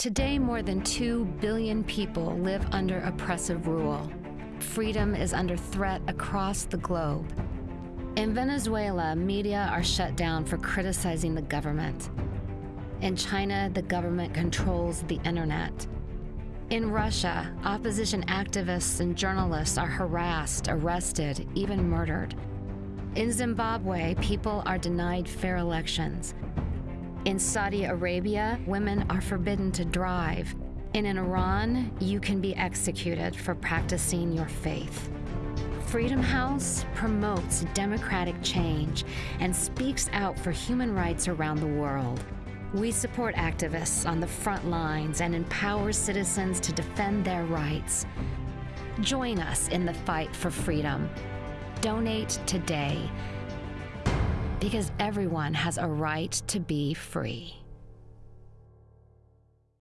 Today, more than 2 billion people live under oppressive rule. Freedom is under threat across the globe. In Venezuela, media are shut down for criticizing the government. In China, the government controls the internet. In Russia, opposition activists and journalists are harassed, arrested, even murdered. In Zimbabwe, people are denied fair elections. In Saudi Arabia, women are forbidden to drive. And in Iran, you can be executed for practicing your faith. Freedom House promotes democratic change and speaks out for human rights around the world. We support activists on the front lines and empower citizens to defend their rights. Join us in the fight for freedom. Donate today because everyone has a right to be free.